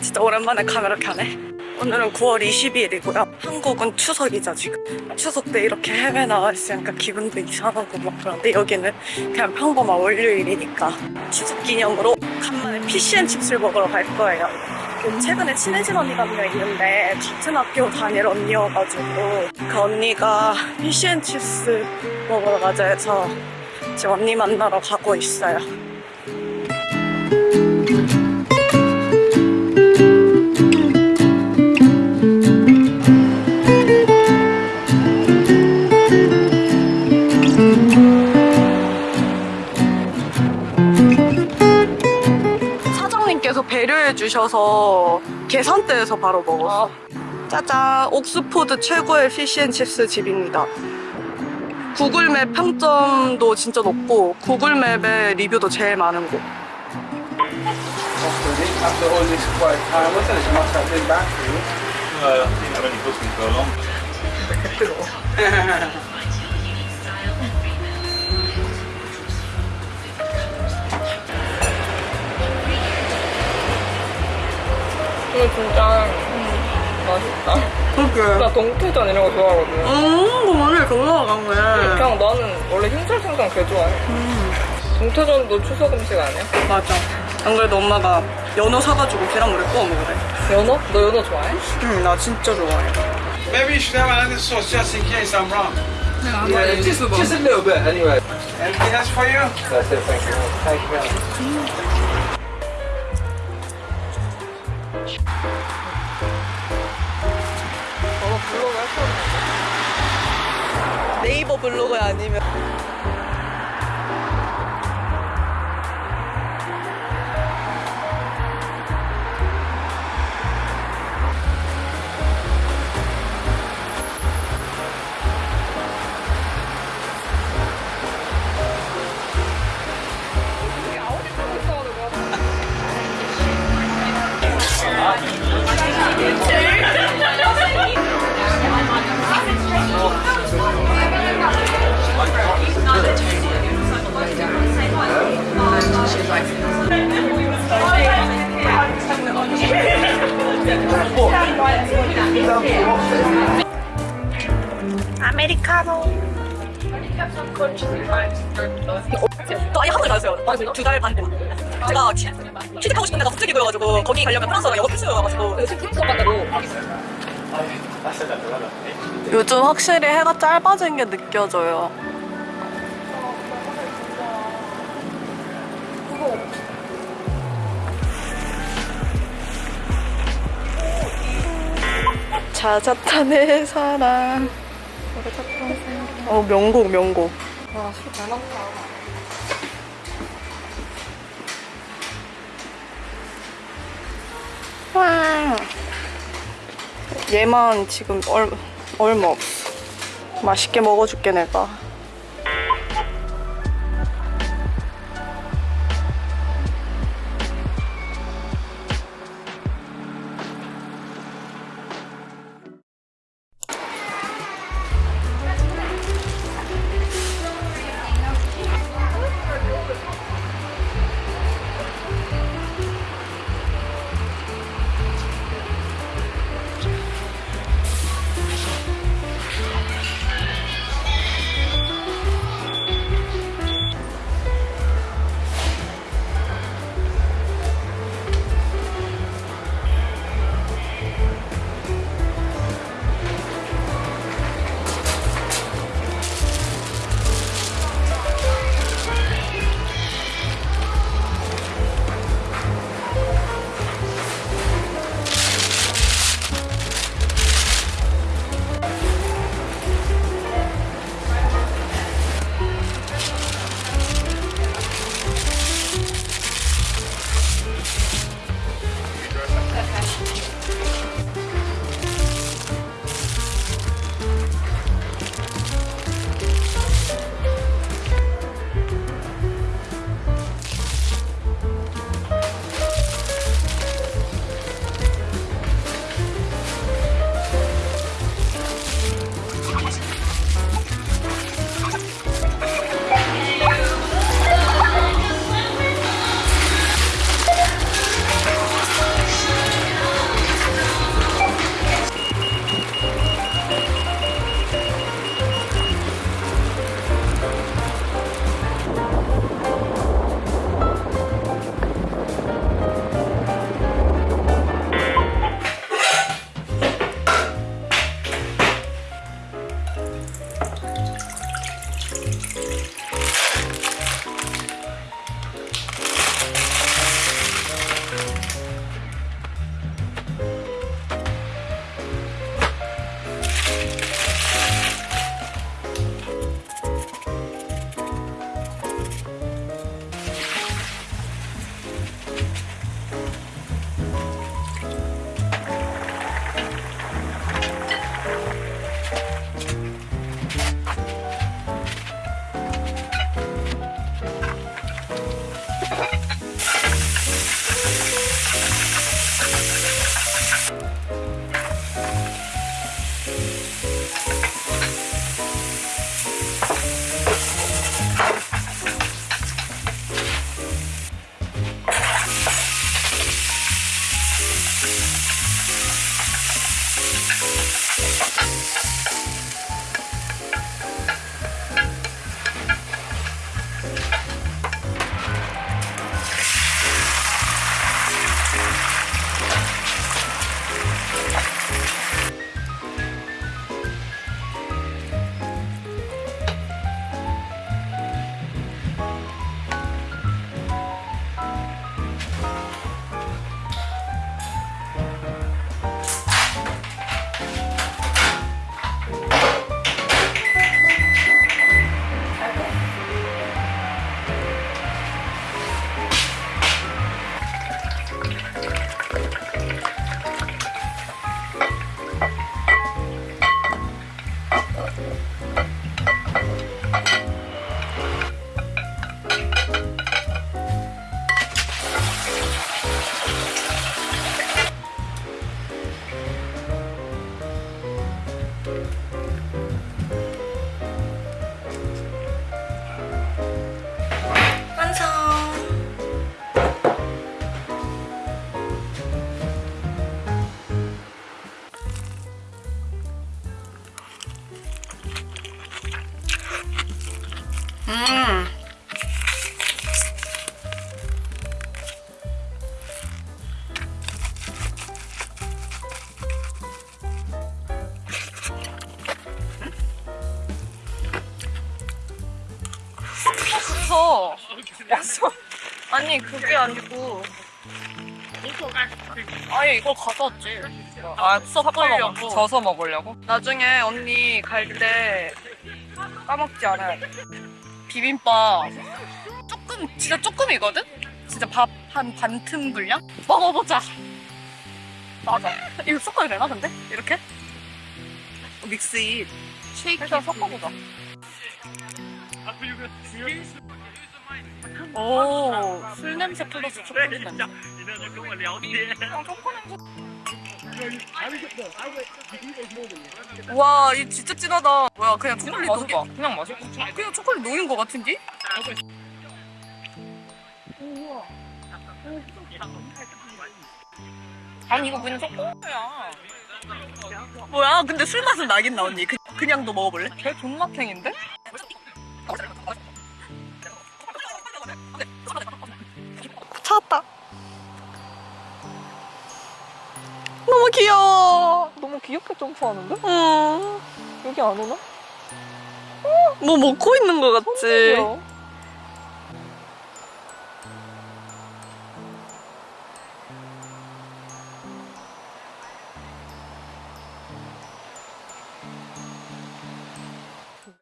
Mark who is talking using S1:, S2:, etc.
S1: 진짜 오랜만에 카메라 켜네. 오늘은 9월 22일이고요. 한국은 추석이죠, 지금. 추석 때 이렇게 해외 나와 있으니까 기분도 이상하고 막 그런데 여기는 그냥 평범한 월요일이니까 추석 기념으로 간만에 fish and chips를 먹으러 갈 거예요. 그 최근에 친해진 언니가 한 명 있는데 같은 학교 다닐 언니여가지고 그 언니가 fish and chips 먹으러 가자 해서 지금 언니 만나러 가고 있어요. 주셔서 계산대에서 바로 먹었어. 짜잔, 옥스포드 최고의 fish and chips 집입니다. Google Map 평점도 진짜 높고 Google Map의 리뷰도 제일 많은 곳.
S2: 이거 진짜 맛있다.
S1: 그렇게.
S2: 나 동태전 이런 거 좋아하거든.
S1: 음, 그 오늘 놀러 간 거야.
S2: 그냥 나는 원래 흰살 생선 개 좋아해. 동태전도 추석 음식 아니야?
S1: 맞아. 안 그래도 엄마가 연어 사가지고 계란물에 구워 먹으래.
S2: 연어? 너 연어 좋아해?
S1: 응, 나 진짜 좋아해.
S3: Maybe you should have another sauce just in case I'm wrong.
S2: Yeah,
S3: just,
S2: just
S3: a little bit anyway. Anything else for you?
S2: That's it, thank you.
S3: Thank you very much.
S2: 블로그 할 거야?
S1: 네이버 블로그 아니면 아메리카노. 저 아예 한국에 가셨어요. 두달 반 동안. 제가 취- 취직하고 싶은 데 가 국제기구여가지고 거기 가려면 프랑스어가 영어 필수여가지고 요즘 확실히 해가 짧아진 게 느껴져요. 자자탄의 사랑. 어 명곡 명곡.
S2: 와, 술잘 먹다.
S1: 와. 얘만 지금 얼, 얼마 없어. 맛있게 먹어줄게 내가.
S2: 있어.
S1: 아니 그게 아니고 아예 이걸 가져왔지
S2: 아,
S1: 섞으려고.
S2: 섞으려고. 져서 먹으려고?
S1: 나중에 언니 갈 때 까먹지 않아야 돼 비빔밥 조금 진짜 조금이거든? 진짜 밥 한 반틈 분량? 먹어보자 맞아 이거 섞어야 되나 근데? 이렇게? 믹스잇 쉐이크
S2: 일단 섞어보자.
S1: 오, 술 냄새 플러스 초콜릿 냄새. 와, 이 진짜 진하다. 뭐야, 그냥 초콜릿 녹여.
S2: 맛있다. 그냥 맛있고.
S1: 그냥 초콜릿 녹인 것 같은데?
S2: 아니, 이거 그냥 섞어야.
S1: 뭐야, 근데 술 맛은 나긴 나, 언니. 그, 그냥도 먹어볼래?
S2: 걔 존맛탱인데? 귀엽게 점프하는데?
S1: 음,
S2: 여기 안 오나?
S1: 뭐 먹고 있는 것 같지?
S2: 뭐야?